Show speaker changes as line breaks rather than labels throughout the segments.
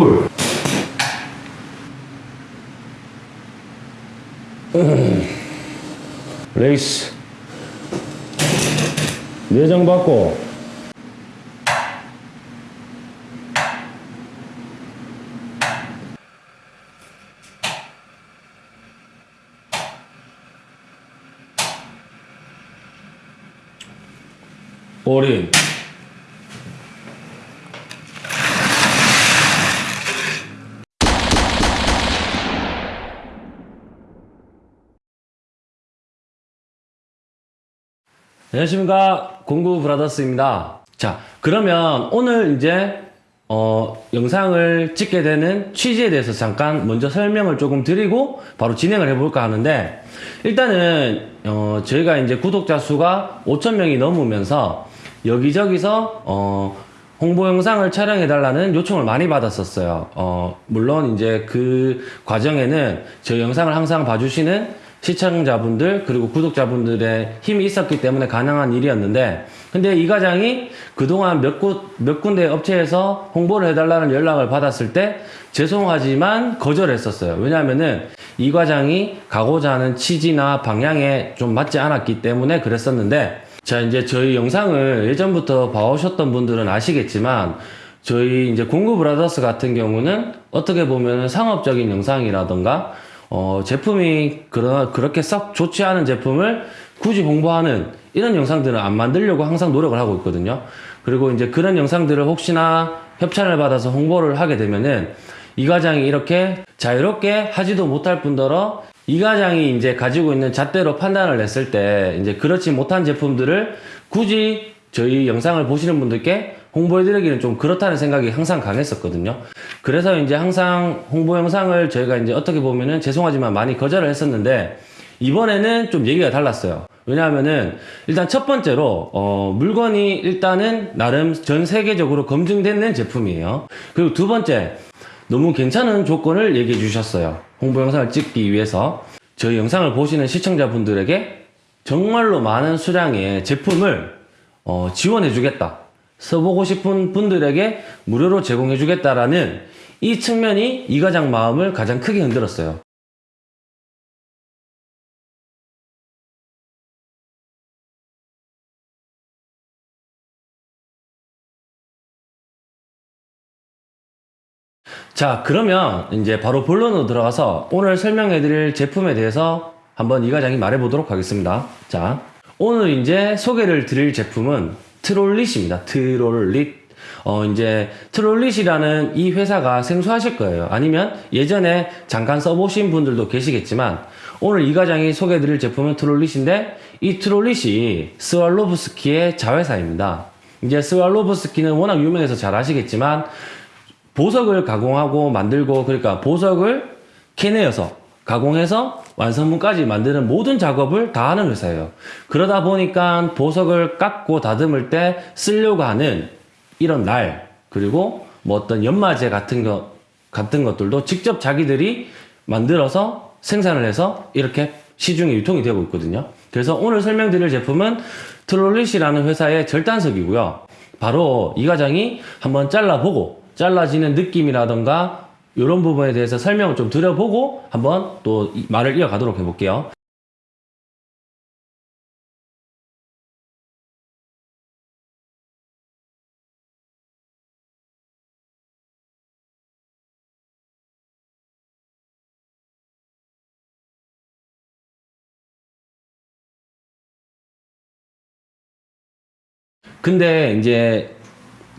풀. 음. 레이스. 내장 받고. 올인. 안녕하십니까 공구 브라더스입니다 자 그러면 오늘 이제 어, 영상을 찍게 되는 취지에 대해서 잠깐 먼저 설명을 조금 드리고 바로 진행을 해볼까 하는데 일단은 어, 저희가 이제 구독자 수가 5천명이 넘으면서 여기저기서 어, 홍보 영상을 촬영해 달라는 요청을 많이 받았었어요. 어, 물론 이제 그 과정에는 저희 영상을 항상 봐주시는 시청자분들 그리고 구독자분들의 힘이 있었기 때문에 가능한 일이었는데 근데 이 과장이 그동안 몇, 곳, 몇 군데 업체에서 홍보를 해달라는 연락을 받았을 때 죄송하지만 거절했었어요. 왜냐하면은 이 과장이 가고자 하는 취지나 방향에 좀 맞지 않았기 때문에 그랬었는데 자 이제 저희 영상을 예전부터 봐오셨던 분들은 아시겠지만 저희 이제 공구 브라더스 같은 경우는 어떻게 보면 상업적인 영상이라던가 어, 제품이 그러, 그렇게 썩 좋지 않은 제품을 굳이 홍보하는 이런 영상들은 안 만들려고 항상 노력을 하고 있거든요. 그리고 이제 그런 영상들을 혹시나 협찬을 받아서 홍보를 하게 되면은 이 과장이 이렇게 자유롭게 하지도 못할 뿐더러 이 과장이 이제 가지고 있는 잣대로 판단을 했을 때 이제 그렇지 못한 제품들을 굳이 저희 영상을 보시는 분들께 홍보해드리기는 좀 그렇다는 생각이 항상 강했었거든요. 그래서 이제 항상 홍보 영상을 저희가 이제 어떻게 보면은 죄송하지만 많이 거절을 했었는데 이번에는 좀 얘기가 달랐어요. 왜냐하면은 일단 첫 번째로 어 물건이 일단은 나름 전 세계적으로 검증되는 제품이에요. 그리고 두 번째 너무 괜찮은 조건을 얘기해 주셨어요. 홍보 영상을 찍기 위해서 저희 영상을 보시는 시청자분들에게 정말로 많은 수량의 제품을 어, 지원해 주겠다. 써보고 싶은 분들에게 무료로 제공해 주겠다라는 이 측면이 이 과장 마음을 가장 크게 흔들었어요. 자, 그러면 이제 바로 본론으로 들어가서 오늘 설명해 드릴 제품에 대해서 한번 이 과장이 말해 보도록 하겠습니다. 자, 오늘 이제 소개를 드릴 제품은 트롤릿입니다. 트롤릿. 어, 이제 트롤릿이라는 이 회사가 생소하실 거예요. 아니면 예전에 잠깐 써보신 분들도 계시겠지만 오늘 이 과장이 소개해 드릴 제품은 트롤릿인데 이 트롤릿이 스왈로브스키의 자회사입니다. 이제 스왈로브스키는 워낙 유명해서 잘 아시겠지만 보석을 가공하고 만들고 그러니까 보석을 캐내어서 가공해서 완성품까지 만드는 모든 작업을 다 하는 회사예요. 그러다 보니까 보석을 깎고 다듬을 때 쓰려고 하는 이런 날 그리고 뭐 어떤 연마제 같은 것 같은 것들도 직접 자기들이 만들어서 생산을 해서 이렇게 시중에 유통이 되고 있거든요. 그래서 오늘 설명드릴 제품은 트롤릿이라는 회사의 절단석이고요. 바로 이 과장이 한번 잘라보고 잘라지는 느낌이라던가 이런 부분에 대해서 설명을 좀 드려보고 한번 또 말을 이어가도록 해볼게요. 근데 이제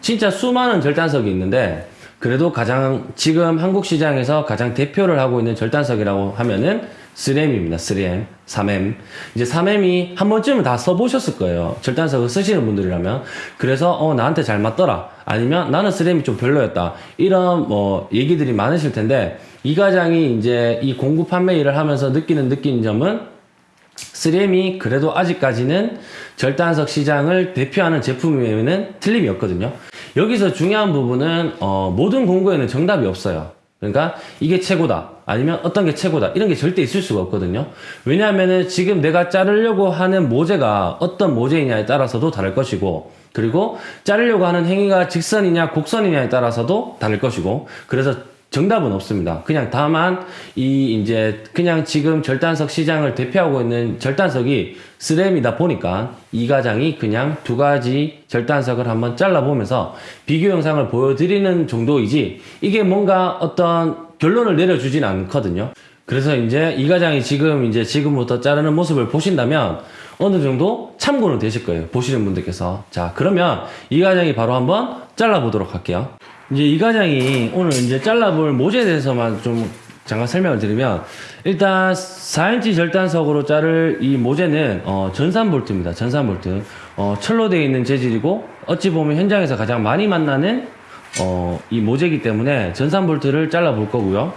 진짜 수많은 절단석이 있는데 그래도 가장 지금 한국 시장에서 가장 대표를 하고 있는 절단석이라고 하면은 3M입니다. 3M, 3M. 이제 3M이 한 번쯤은 다 써보셨을 거예요. 절단석을 쓰시는 분들이라면. 그래서 어 나한테 잘 맞더라. 아니면 나는 3M이 좀 별로였다. 이런 뭐 얘기들이 많으실 텐데 이 과장이 이제 이 공구 판매 일을 하면서 느끼는 느낀 점은 3M이 그래도 아직까지는 절단석 시장을 대표하는 제품이면 틀림이 없거든요. 여기서 중요한 부분은 어, 모든 공구에는 정답이 없어요. 그러니까 이게 최고다. 아니면 어떤 게 최고다. 이런 게 절대 있을 수가 없거든요. 왜냐하면은 지금 내가 자르려고 하는 모재가 어떤 모재이냐에 따라서도 다를 것이고, 그리고 자르려고 하는 행위가 직선이냐 곡선이냐에 따라서도 다를 것이고, 그래서 정답은 없습니다. 그냥 다만 이 이제 그냥 지금 절단석 시장을 대표하고 있는 절단석이 3M이다 보니까 이 과장이 그냥 두 가지 절단석을 한번 잘라보면서 비교 영상을 보여드리는 정도이지 이게 뭔가 어떤 결론을 내려주진 않거든요. 그래서 이제 이 과장이 지금 이제 지금부터 자르는 모습을 보신다면 어느 정도 참고는 되실 거예요. 보시는 분들께서. 자, 그러면 이 과장이 바로 한번 잘라보도록 할게요. 이제 이 과장이 오늘 이제 잘라볼 모재에 대해서만 좀 잠깐 설명을 드리면 일단 4인치 절단석으로 자를 이 모재는 어, 전산 볼트입니다. 전산 볼트. 어, 철로 되어 있는 재질이고 어찌 보면 현장에서 가장 많이 만나는 어, 이 모재이기 때문에 전산 볼트를 잘라 볼 거고요.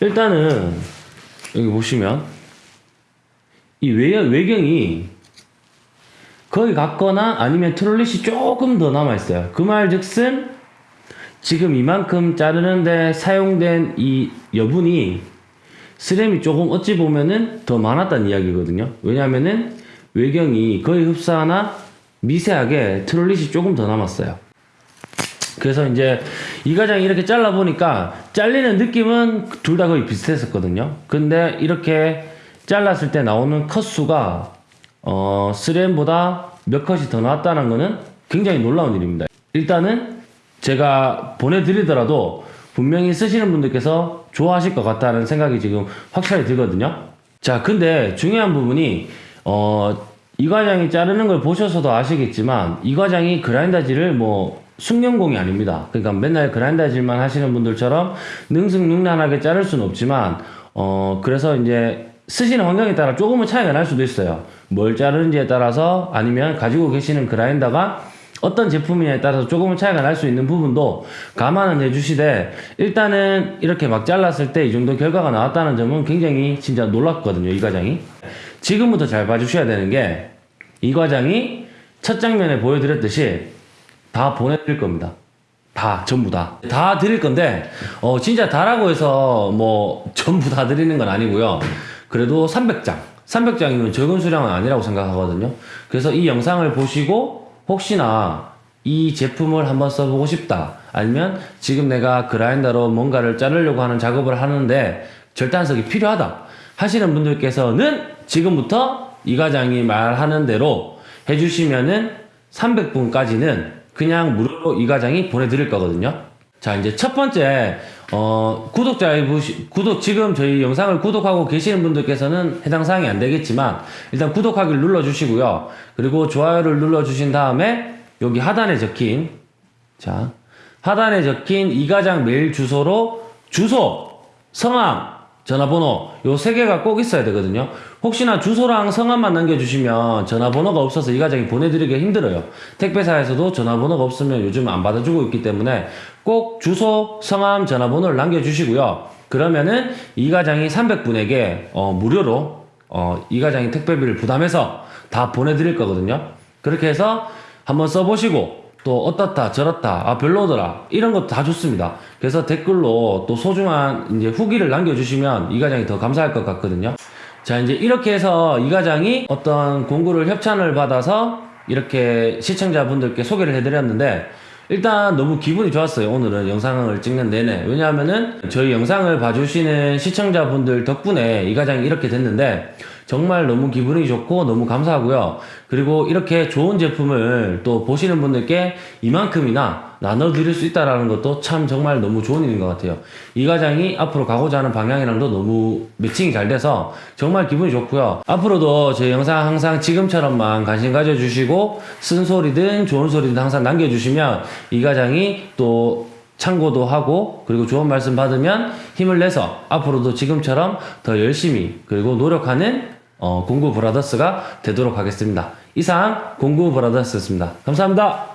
일단은 여기 보시면 이 외, 외경이 거의 같거나 아니면 트롤릿이 조금 더 남아있어요. 그 말 즉슨 지금 이만큼 자르는데 사용된 이 여분이 스램이 조금 어찌 보면은 더 많았다는 이야기거든요. 왜냐면은 외경이 거의 흡사하나 미세하게 트롤릿이 조금 더 남았어요. 그래서 이제 이 과장이 이렇게 잘라 보니까 잘리는 느낌은 둘 다 거의 비슷했었거든요. 근데 이렇게 잘랐을 때 나오는 컷 수가 어 3M보다 몇 컷이 더 나왔다는 거는 굉장히 놀라운 일입니다. 일단은 제가 보내드리더라도 분명히 쓰시는 분들께서 좋아하실 것 같다는 생각이 지금 확실히 들거든요. 자, 근데 중요한 부분이 어, 이 과장이 자르는 걸 보셔서도 아시겠지만 이 과장이 그라인더질을 뭐 숙련공이 아닙니다. 그러니까 맨날 그라인더질만 하시는 분들처럼 능승능란하게 자를 수는 없지만 어 그래서 이제 쓰시는 환경에 따라 조금은 차이가 날 수도 있어요. 뭘 자르는지에 따라서 아니면 가지고 계시는 그라인더가 어떤 제품이냐에 따라서 조금은 차이가 날 수 있는 부분도 감안은 해주시되 일단은 이렇게 막 잘랐을 때 이 정도 결과가 나왔다는 점은 굉장히 진짜 놀랐거든요 이 과장이 지금부터 잘 봐주셔야 되는 게 이 과장이 첫 장면에 보여드렸듯이 다 보내드릴 겁니다. 다 전부 다. 다 드릴 건데 어 진짜 다라고 해서 뭐 전부 다 드리는 건 아니고요. 그래도 300장. 300장이면 적은 수량은 아니라고 생각하거든요. 그래서 이 영상을 보시고 혹시나 이 제품을 한번 써보고 싶다. 아니면 지금 내가 그라인더로 뭔가를 자르려고 하는 작업을 하는데 절단석이 필요하다. 하시는 분들께서는 지금부터 이 과장이 말하는 대로 해주시면은 300분까지는 그냥 무료로 이 과장이 보내드릴 거거든요. 자, 이제 첫 번째, 어, 구독자, 구독, 지금 저희 영상을 구독하고 계시는 분들께서는 해당 사항이 안 되겠지만, 일단 구독하기를 눌러 주시고요. 그리고 좋아요를 눌러 주신 다음에, 여기 하단에 적힌, 자, 하단에 적힌 이 과장 메일 주소로 주소, 성함, 전화번호 요 세 개가 꼭 있어야 되거든요. 혹시나 주소랑 성함만 남겨주시면 전화번호가 없어서 이 과장이 보내드리기가 힘들어요. 택배사에서도 전화번호가 없으면 요즘 안 받아주고 있기 때문에 꼭 주소, 성함, 전화번호를 남겨주시고요. 그러면은 이 과장이 300분에게 어, 무료로 어, 이 과장이 택배비를 부담해서 다 보내드릴 거거든요. 그렇게 해서 한번 써보시고 또 어떻다 저렇다 아 별로더라. 이런 것도 다 좋습니다. 그래서 댓글로 또 소중한 이제 후기를 남겨주시면 이 과장이 더 감사할 것 같거든요. 자 이제 이렇게 해서 이 과장이 어떤 공구를 협찬을 받아서 이렇게 시청자분들께 소개를 해드렸는데 일단 너무 기분이 좋았어요. 오늘은 영상을 찍는 내내. 왜냐하면은 저희 영상을 봐주시는 시청자분들 덕분에 이 과장이 이렇게 됐는데 정말 너무 기분이 좋고 너무 감사하고요. 그리고 이렇게 좋은 제품을 또 보시는 분들께 이만큼이나 나눠드릴 수 있다라는 것도 참 정말 너무 좋은 일인 것 같아요. 이 과장이 앞으로 가고자 하는 방향이랑도 너무 매칭이 잘 돼서 정말 기분이 좋고요. 앞으로도 제 영상 항상 지금처럼만 관심 가져주시고 쓴소리든 좋은 소리든 항상 남겨주시면 이 과장이 또 참고도 하고 그리고 좋은 말씀 받으면 힘을 내서 앞으로도 지금처럼 더 열심히 그리고 노력하는 어, 공구 브라더스가 되도록 하겠습니다. 이상 공구 브라더스였습니다. 감사합니다.